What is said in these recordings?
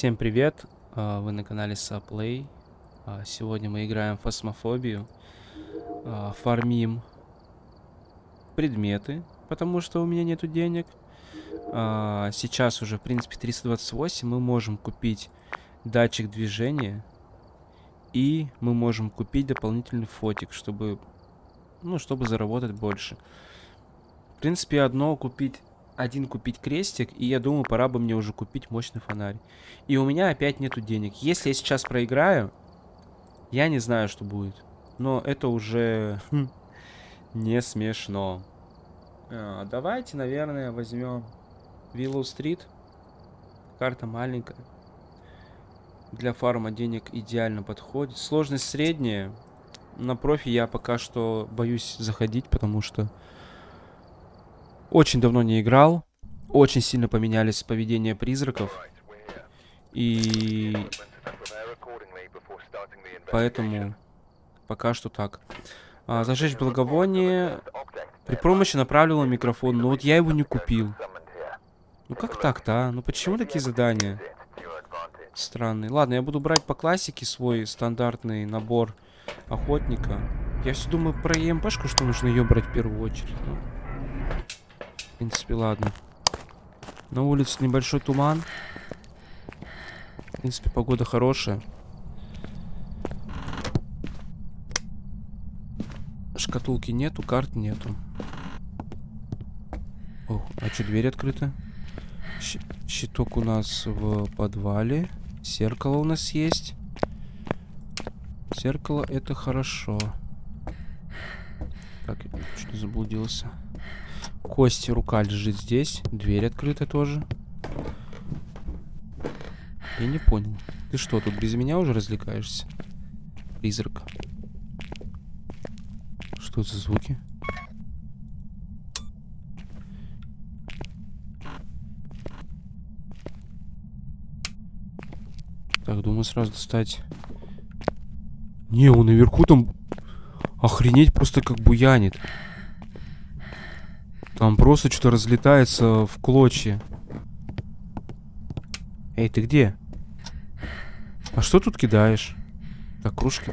Всем привет, а, вы на канале Saplay. А, сегодня мы играем в фасмофобию, а, фармим предметы, потому что у меня нету денег. Сейчас уже, в принципе, 328, мы можем купить датчик движения, и мы можем купить дополнительный фотик, чтобы, ну, чтобы заработать больше. В принципе, одно купить один купить крестик, и я думаю, пора бы мне уже купить мощный фонарь. И у меня опять нету денег. Если я сейчас проиграю, я не знаю, что будет. Но это уже хм, не смешно. А, давайте, наверное, возьмем Виллоу Стрит. Карта маленькая. Для фарма денег идеально подходит. Сложность средняя. На профи я пока что боюсь заходить, потому что очень давно не играл. Очень сильно поменялись поведения призраков. И... Поэтому пока что так. А, зажечь благовоние. При помощи направленного микрофона. Но вот я его не купил. Ну как так-то, а? Ну почему такие задания? Странные. Ладно, я буду брать по классике свой стандартный набор охотника. Я все думаю про ЕМПшку, что нужно ее брать в первую очередь. Ну принципе, ладно. На улице небольшой туман. В принципе, погода хорошая. Шкатулки нету, карт нету. О, а что, дверь открыта? Щ щиток у нас в подвале. Зеркало у нас есть. Зеркало это хорошо. Так, что заблудился. Кости рука лежит здесь. Дверь открыта тоже. Я не понял. Ты что, тут без меня уже развлекаешься? Призрак. Что за звуки? Так, думаю сразу достать. Не, он наверху там охренеть просто как буянит. Там просто что-то разлетается в клочья. Эй, ты где? А что тут кидаешь? Так, кружки.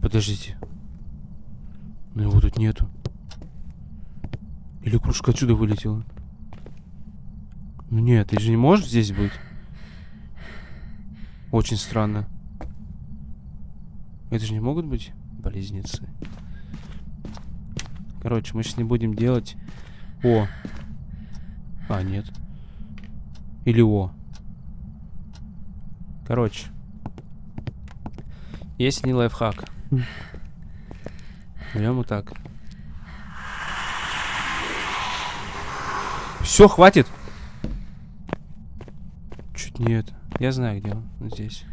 Подождите. Ну его тут нету. Или кружка отсюда вылетела? Ну нет, ты же не можешь здесь быть. Очень странно. Это же не могут быть близнецы. Короче, мы сейчас не будем делать... О! А, нет. Или О. Короче. Есть не лайфхак. Берем вот так. Все, хватит! Чуть не это. Я знаю, где он. Здесь.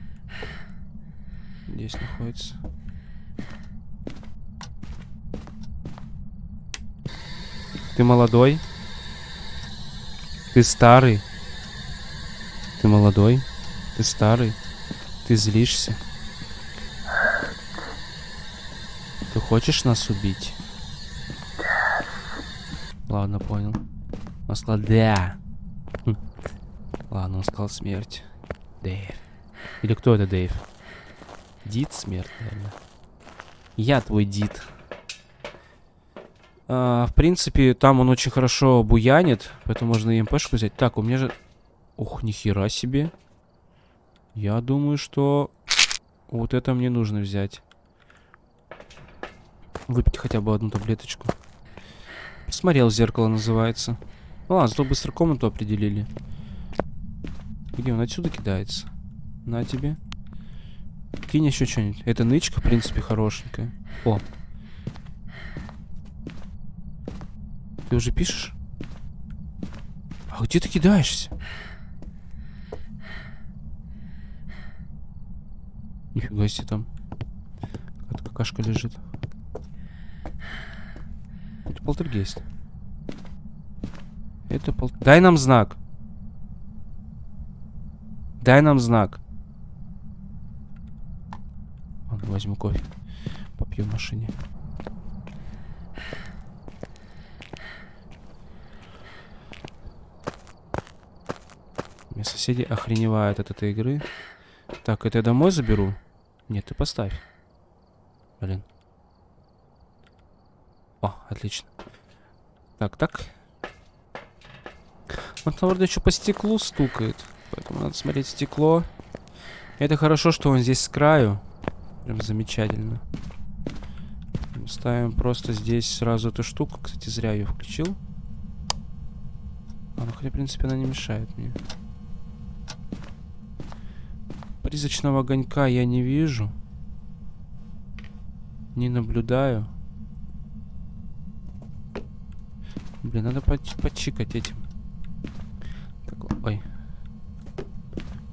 Здесь находится. Ты молодой? Ты старый? Ты молодой? Ты старый? Ты злишься? Ты хочешь нас убить? Ладно, понял. Он сказал да. Хм. Ладно, он сказал смерть. Дэйв. Или кто это Дэйв? Дид смерть, наверное. Я твой дид. А, в принципе, там он очень хорошо буянит, поэтому можно МПшку взять. Так, у меня же... Ух, нихера себе. Я думаю, что вот это мне нужно взять. Выпить хотя бы одну таблеточку. Смотрел зеркало называется. Ну ладно, зато быстро комнату определили. Где он отсюда кидается? На тебе. Кинь еще что-нибудь. Это нычка, в принципе, хорошенькая. О. Ты уже пишешь? А где ты кидаешься? Нифига себе там. Какая-то какашка лежит. Это полтергейст. Это пол... Дай нам знак. Дай нам знак. Возьму кофе. Попью в машине. Мои соседи охреневают от этой игры. Так, это я домой заберу? Нет, ты поставь. Блин. О, отлично. Так, так. Вот, наверное, еще по стеклу стукает. Поэтому надо смотреть стекло. Это хорошо, что он здесь с краю. Прям замечательно. Ставим просто здесь сразу эту штуку. Кстати, зря ее включил. А, ну, хотя, в принципе, она не мешает мне. Призрачного огонька я не вижу. Не наблюдаю. Блин, надо подчикать этим. Так, ой.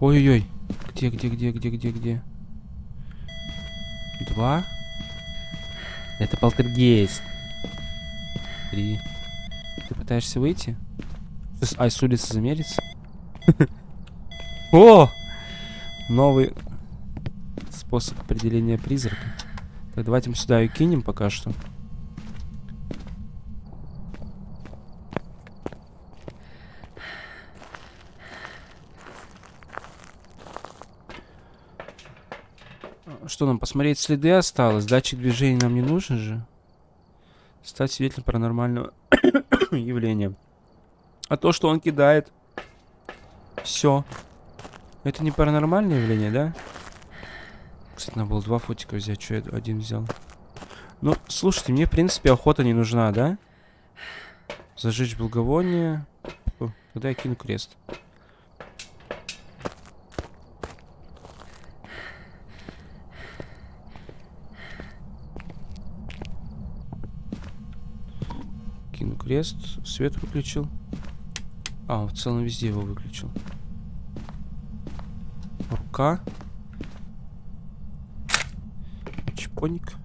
Ой-ой-ой. Где, где, где, где, где, где? Два. Это полтергейст. Три. Ты пытаешься выйти? Ай, с улицы замериться? О! Новый способ определения призрака. Так, давайте мы сюда и кинем пока что. Что нам, посмотреть следы осталось? Датчик движения нам не нужен же. Стать свидетелем паранормального явления. А то, что он кидает... Все. Это не паранормальное явление, да? Кстати, надо было два фотика взять. Что я один взял? Ну, слушайте, мне, в принципе, охота не нужна, да? Зажечь благовоние. Когда я кину крест? Кину крест. Свет выключил. А, в целом везде его выключил. Рука. Чпоник.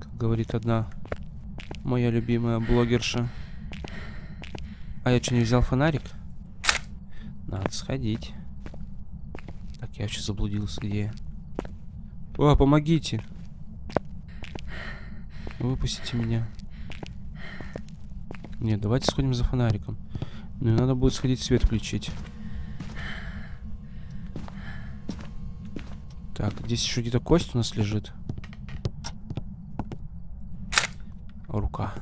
Как говорит одна моя любимая блогерша. А я что, не взял фонарик? Надо сходить. Так, я вообще заблудился, где я? О, помогите! Выпустите меня. Нет, давайте сходим за фонариком. Ну и надо будет сходить свет включить. Так, здесь еще где-то кость у нас лежит. Рука.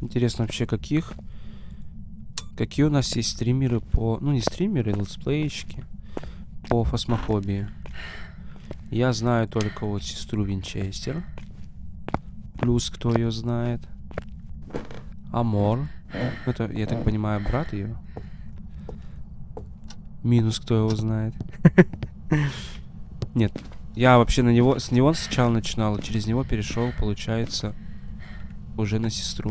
Интересно вообще каких? Какие у нас есть стримеры по... Ну, не стримеры, летсплейщики. По фасмофобии. Я знаю только вот сестру Винчестер. Плюс кто ее знает. Амор. Это, я так понимаю, брат ее. Минус кто его знает. Нет. Я вообще на него... С него сначала начинал, через него перешел, получается, уже на сестру.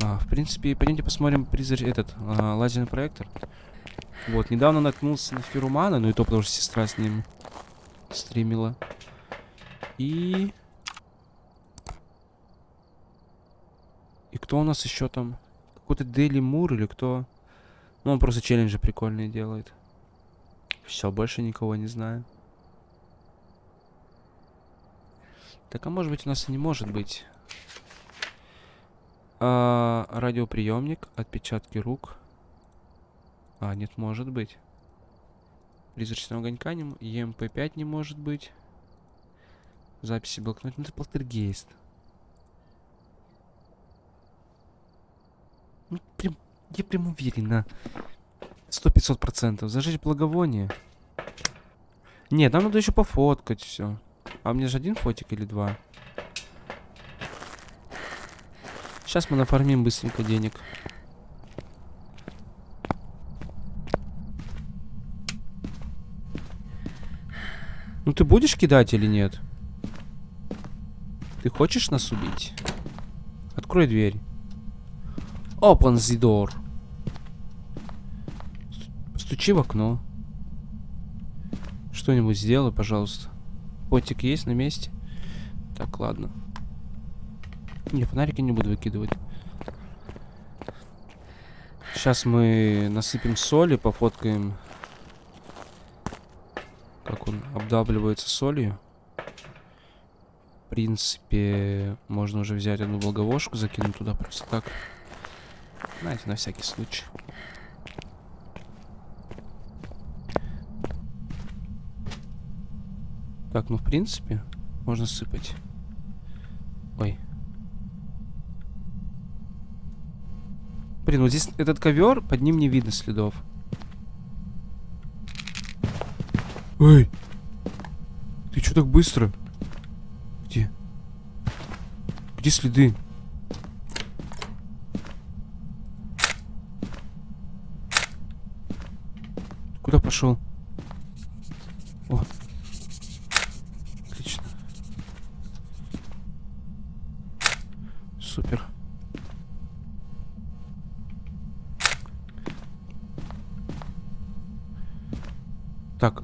А, в принципе, пойдемте посмотрим призрач... этот, а, лазерный проектор. Вот, недавно наткнулся на Ферумана, ну и то, потому что сестра с ним стримила. И... И кто у нас еще там? Какой-то Дели Мур или кто? Ну, он просто челленджи прикольные делает. Все, больше никого не знаю. Так, а может быть у нас и не может быть. А, радиоприемник, отпечатки рук. А, нет, может быть. Призрачного огонька не... ЕМП-5 не может быть. Записи блокнот. Ну, это полтергейст. Ну, прям... Я прям уверен на... Сто пятьсот процентов. Зажечь благовоние. Нет, нам надо еще пофоткать все. А у меня же один фотик или два? Сейчас мы нафармим быстренько денег. Ну ты будешь кидать или нет? Ты хочешь нас убить? Открой дверь. Open the door. Стучи в окно. Что-нибудь сделай, пожалуйста. Котик есть на месте? Так, ладно. Не, фонарики не буду выкидывать. Сейчас мы насыпем соли, пофоткаем обдавливается солью. В принципе, можно уже взять одну благовошку, закинуть туда просто так. Знаете, на всякий случай. Так, ну в принципе, можно сыпать. Блин, вот здесь этот ковер, под ним не видно следов. Эй! Ты что так быстро? Где? Где следы? Куда пошел? О. Отлично. Супер. Так,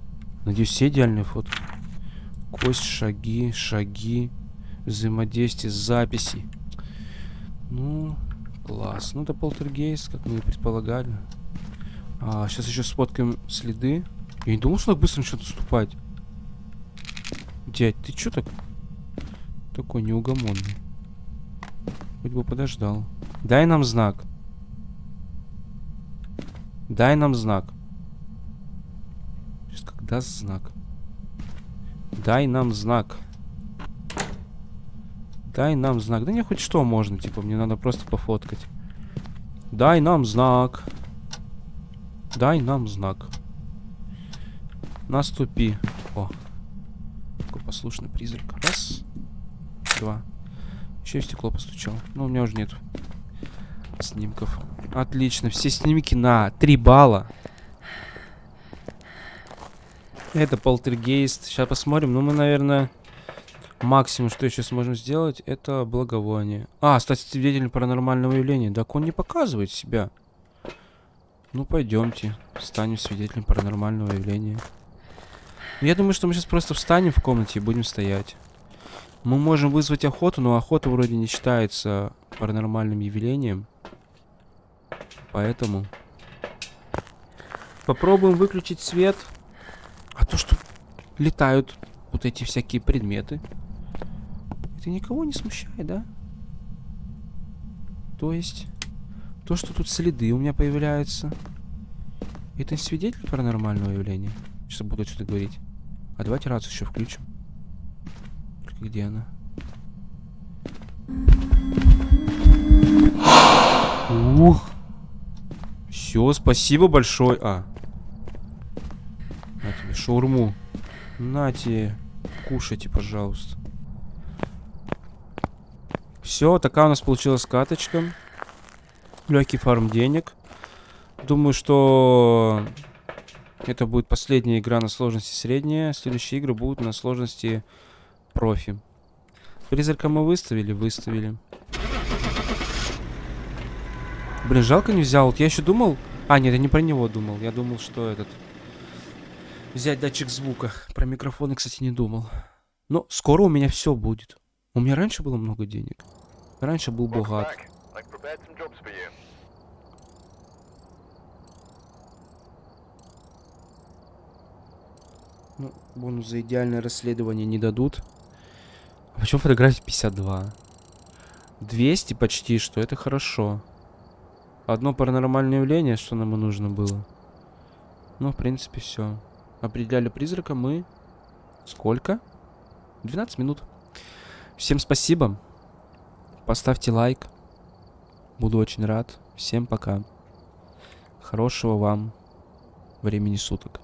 надеюсь, все идеальные фото. Кость, шаги, шаги, взаимодействие, записи. Ну, класс. Ну, это полтергейст, как мы и предполагали. А, сейчас еще сфоткаем следы. Я не думал, что так быстро начнет наступать. Дядь, ты что так? Такой неугомонный. Хоть бы подождал. Дай нам знак. Дай нам знак. Даст знак. Дай нам знак. Дай нам знак. Да не хоть что можно, типа, мне надо просто пофоткать. Дай нам знак. Дай нам знак. Наступи. О. Какой послушный призрак. Раз. Два. Еще в стекло постучал. Ну, у меня уже нет снимков. Отлично. Все снимки на 3 балла. Это полтергейст. Сейчас посмотрим. Ну, мы, наверное, максимум, что еще сможем сделать, это благовоние. А, стать свидетелем паранормального явления. Так он не показывает себя. Ну, пойдемте. Станем свидетелем паранормального явления. Я думаю, что мы сейчас просто встанем в комнате и будем стоять. Мы можем вызвать охоту, но охота вроде не считается паранормальным явлением. Поэтому... Попробуем выключить свет. А то, что летают вот эти всякие предметы. Это никого не смущает, да? То есть... То, что тут следы у меня появляются. Это свидетель паранормального явления? Сейчас буду отсюда говорить. А давайте рацию еще включим. Где она? Ух! Все, спасибо большое. А. Шаурму. На тебе. Кушайте, пожалуйста. Все, такая у нас получилась каточка. Легкий фарм денег. Думаю, что это будет последняя игра на сложности средняя. Следующие игры будут на сложности профи. Призрака мы выставили? Выставили. Блин, жалко не взял. Вот я еще думал... А, нет, я не про него думал. Я думал, что этот... Взять датчик звука. Про микрофоны, кстати, не думал. Но скоро у меня все будет. У меня раньше было много денег. Раньше был богат. Ну, бонус за идеальное расследование не дадут. А почему фотография 52? 200 почти, что это хорошо. Одно паранормальное явление, что нам и нужно было. Ну, в принципе, все. Определяли призрака мы... Сколько? 12 минут. Всем спасибо. Поставьте лайк. Буду очень рад. Всем пока. Хорошего вам времени суток.